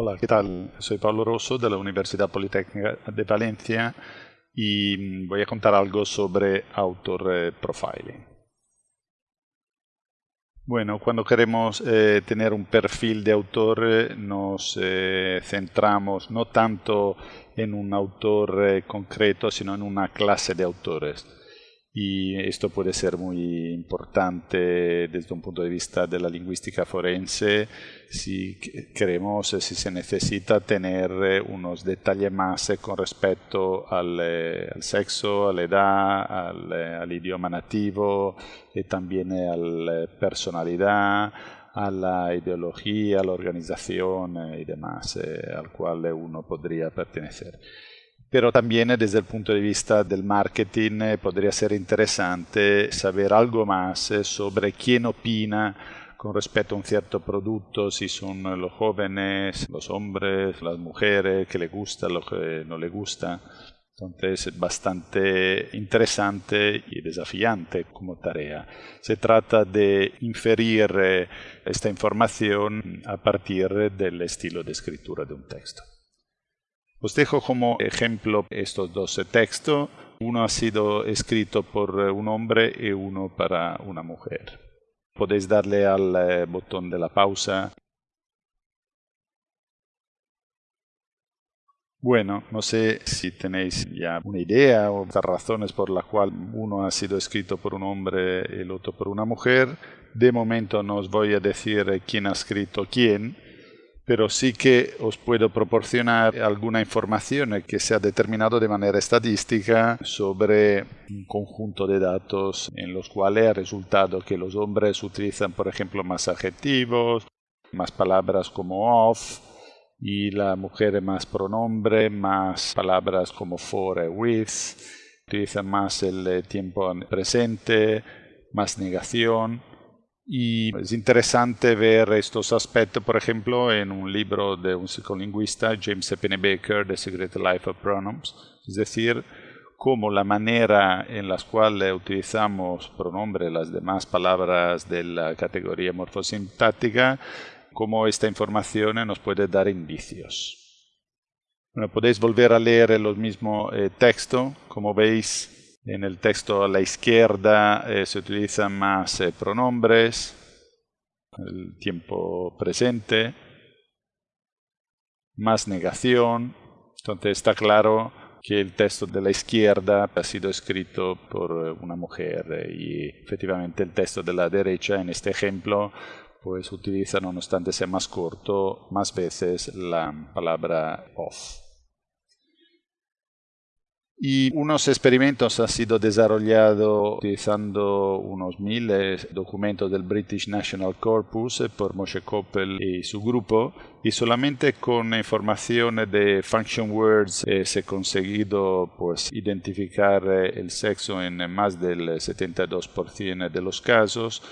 Hola, ¿qué tal? Soy Pablo Rosso de la Universidad Politécnica de Valencia y voy a contar algo sobre autor eh, profiling. Bueno, cuando queremos eh, tener un perfil de autor eh, nos centramos no tanto en un autor concreto, sino en una clase de autores y esto puede ser muy importante desde un punto de vista de la lingüística forense. Si queremos, si se necesita tener eh, unos detalles más eh, con respecto al, eh, al sexo, a la edad, al, al, idioma nativo y también a la personalidad, a la ideología, a la organización y demás al cual uno podría pertenecer pero también desde el punto de vista del marketing eh, podría ser interesante saber algo más eh, sobre quién opina con respecto a un cierto producto, si son los jóvenes, los hombres, las mujeres, que le gusta, lo que no le gusta. Entonces es bastante interesante y desafiante como tarea. Se trata de inferir eh, esta información a partir del estilo de escritura de un texto. Os dejo como ejemplo estos dos textos. Uno ha sido escrito por un hombre y uno para una mujer. Podéis darle al eh, botón de la pausa. Bueno, no sé si tenéis ya una idea o razones por las cuales uno ha sido escrito por un hombre y el otro por una mujer. De momento no os voy a decir quién ha escrito quién, pero sí que os puedo proporcionar alguna información que se ha determinado de manera estadística sobre un conjunto de datos en los cuales ha resultado que los hombres utilizan, por ejemplo, más adjetivos, más palabras como off, y la mujer más pronombre, más palabras como for with, utilizan más el tiempo presente, más negación y es interesante ver estos aspectos, por ejemplo, en un libro de un psicolingüista, James E. Baker, The Secret Life of Pronouns, es decir, cómo la manera en la cual utilizamos pronombre, las demás palabras de la categoría morfosintáctica, cómo esta información nos puede dar indicios. Bueno, podéis volver a leer los mismos eh, texto, como veis, en el texto a la izquierda eh, se utilizan más eh, pronombres, el tiempo presente, más negación. Entonces está claro que el texto de la izquierda ha sido escrito por eh, una mujer y efectivamente el texto de la derecha en este ejemplo pues utiliza, no obstante sea más corto, más veces la palabra off. Y unos experimentos han sido desarrollados utilizando unos miles documentos del British National Corpus por Moshe Koppel y su grupo y solamente con información de function words eh, se ha conseguido pues, identificar eh, el sexo en más del 72% de los casos.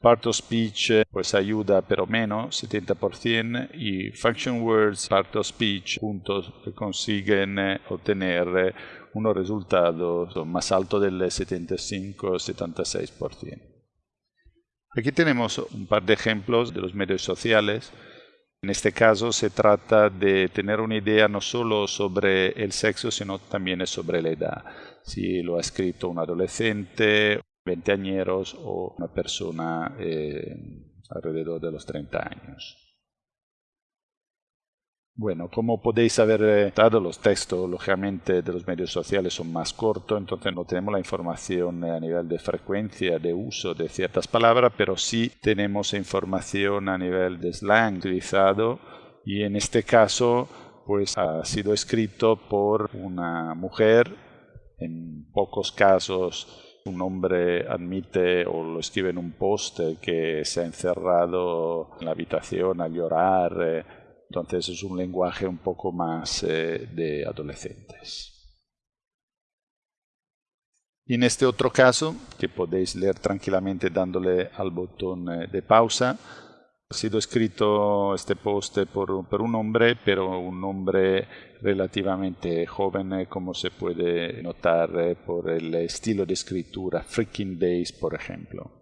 Part of speech pues ayuda pero menos, 70%, y function words, part of speech, puntos que consiguen eh, obtener unos resultados más altos del 75-76%. Aquí tenemos un par de ejemplos de los medios sociales. En este caso se trata de tener una idea no solo sobre el sexo, sino también sobre la edad. Si lo ha escrito un adolescente, veinteañeros o una persona eh, alrededor de los 30 años. Bueno, como podéis haber notado, los textos, lógicamente, de los medios sociales son más cortos, entonces no tenemos la información a nivel de frecuencia de uso de ciertas palabras, pero sí tenemos información a nivel de slang utilizado y en este caso pues ha sido escrito por una mujer, en pocos casos un hombre admite o lo escribe en un post que se ha encerrado en la habitación a llorar eh, entonces es un lenguaje un poco más eh, de adolescentes. Y en este otro caso, que podéis leer tranquilamente dándole al botón eh, de pausa, ha sido escrito este post por, por, un hombre, pero un hombre relativamente joven, eh, como se puede notar por el estilo de escritura, Freaking Days, por ejemplo.